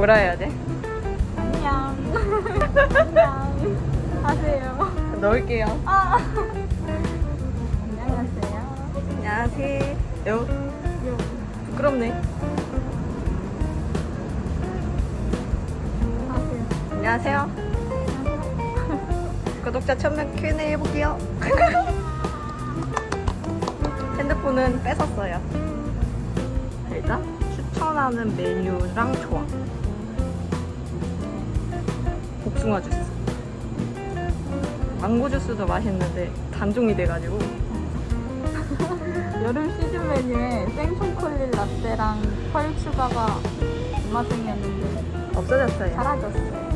뭐라 해야 돼? 안녕. 안녕. 하세요. 넣을게요. 아. 안녕하세요. 안녕하세요. 요. 부끄럽네. 하세요. 안녕하세요. 구독자 1000명 Q&A 해볼게요. 핸드폰은 뺏었어요. 일단 추천하는 메뉴랑 조합. 복숭아 주스. 망고 주스도 맛있는데 단종이 돼가지고 여름 시즌 메뉴에 생초콜릿 라떼랑 펄 추가가 입맛생이었는데 없어졌어요. 사라졌어요.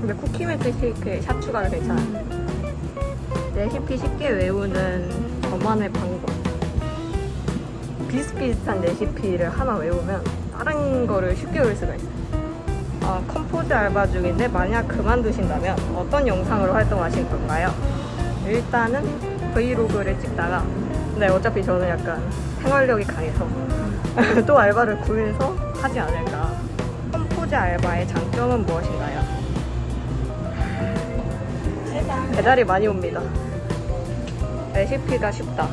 근데 쿠키밀크 쉐이크에 샷 추가도 괜찮아요. 레시피 쉽게 외우는 저만의 방법. 비슷비슷한 레시피를 하나 외우면 다른 거를 쉽게 외울 수가 있어요. 아, 컴포즈 알바 중인데 만약 그만두신다면 어떤 영상으로 활동하실 건가요? 일단은 브이로그를 찍다가 근데 어차피 저는 약간 생활력이 강해서 또 알바를 구해서 하지 않을까. 컴포즈 알바의 장점은 무엇인가요? 배달이 많이 옵니다. 레시피가 쉽다.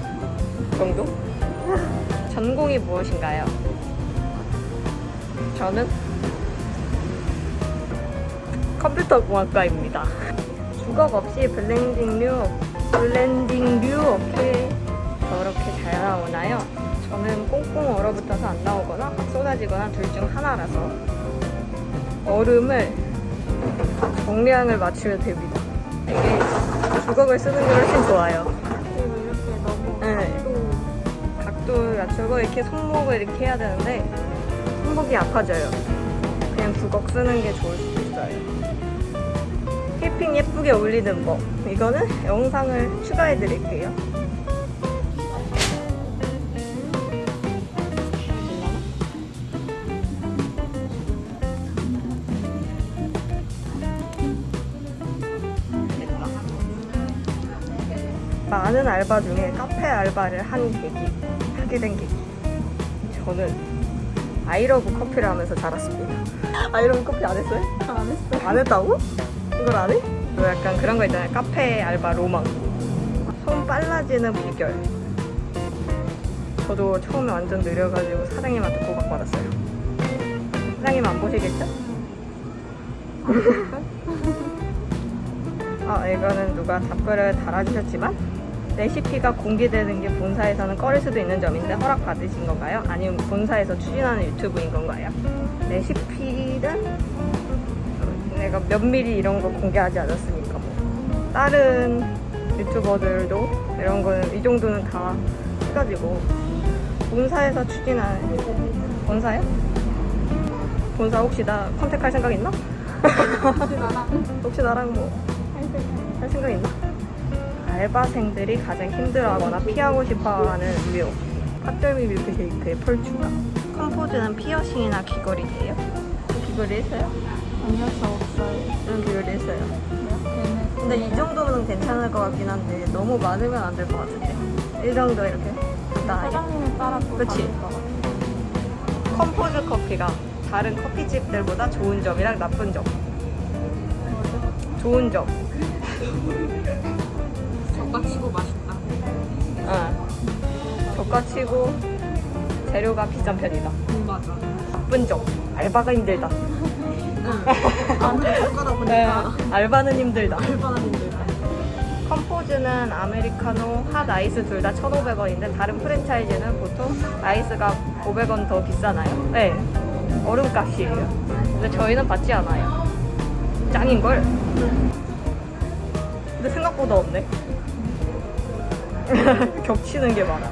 정도? 전공이 무엇인가요? 저는 컴퓨터공학과입니다. 주걱 없이 블렌딩류, 블렌딩류 어떻게 저렇게 잘 나오나요? 저는 꽁꽁 얼어붙어서 안 나오거나 막 쏟아지거나 둘 중 하나라서 얼음을 정량을 맞추면 됩니다. 이게 주걱을 쓰는 게 훨씬 좋아요. 그리고 이렇게 너무 네. 또 각도 맞추고 이렇게 손목을 이렇게 해야 되는데 손목이 아파져요. 그냥 주걱 쓰는 게 좋을 수도 있어요. 휘핑 예쁘게 올리는 법. 이거는 영상을 추가해 드릴게요. 많은 알바 중에 카페 알바를 한 계기, 하게 된 계기. 저는 아이러브 커피를 하면서 자랐습니다. 아이러브 커피 안 했어요? 안 했어요. 안 했다고? 이걸 안 해? 뭐 약간 그런 거 있잖아요. 카페 알바 로망. 손 빨라지는 비결. 저도 처음에 완전 느려가지고 사장님한테 고박받았어요. 사장님 안 보시겠죠? 아, 이거는 누가 답글을 달아주셨지만 레시피가 공개되는 게 본사에서는 꺼릴 수도 있는 점인데 허락 받으신 건가요? 아니면 본사에서 추진하는 유튜브인 건가요? 레시피는 내가 몇 미리 이런 거 공개하지 않았으니까 뭐 다른 유튜버들도 이런 거는 이 정도는 다 해가지고 본사에서 추진하는 본사요? 본사 혹시 나 컨택할 생각 있나? 혹시 나랑 혹시 나랑 뭐 할 생각? 있나? 알바생들이 가장 힘들어하거나 피하고 싶어하는 유형 팥절미 밀크쉐이크의 펄추가 컴포즈는 피어싱이나 귀걸이예요? 귀걸이 했어요? 아니요, 저 없어요. 귀걸이 했어요? 얘는 근데 이 정도면 괜찮을 것 같긴 한데 너무 많으면 안 될 것 같은데. 이 정도 이렇게? 간단하게 사장님에 따라 또 그치? 컴포즈 커피가 다른 커피집들보다 좋은 점이랑 나쁜 점. 좋은 점. 저가치고 맛있다. 어. 저가치고 재료가 비싼 편이다. 음, 맞아. 나쁜 점. 알바가 힘들다 젓가락 네, 보니까 알바는 힘들다 얼마나 힘들까. 컴포즈는 아메리카노, 핫 아이스 둘 다 1,500원인데 다른 프랜차이즈는 보통 아이스가 500원 더 비싸나요? 네, 얼음값이에요. 근데 저희는 받지 않아요. 짱인걸? 근데 생각보다 없네. 겹치는 게 많아.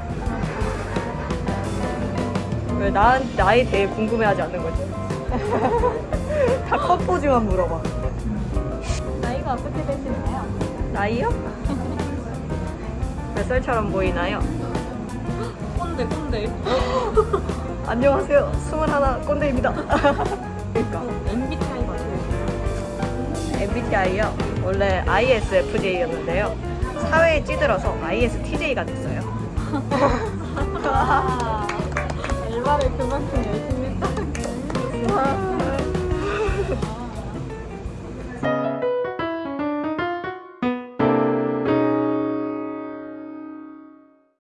왜 나, 나에 대해 궁금해하지 않는 거지? 다 컴포즈만 물어봐. 나이가 어떻게 되시나요? 나이요? 몇 살처럼 보이나요? 꼰대, 꼰대. 안녕하세요. 21 꼰대입니다. 그러니까 MBTI 맞아요. MBTI요. 원래 ISFJ였는데요. 사회에 찌들어서 ISTJ가 됐어요. 아, 알바를 그만큼